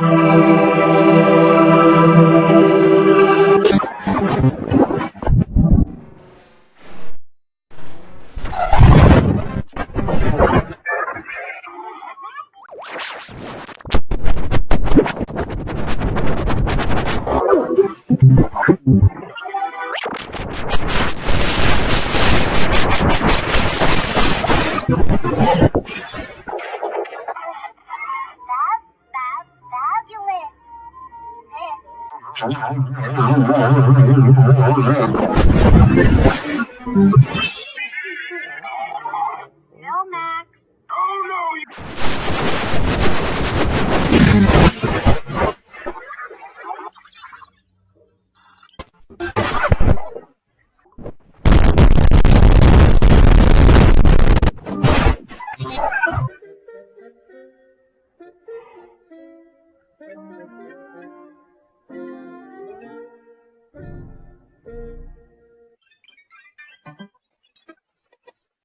No, Max. Oh no!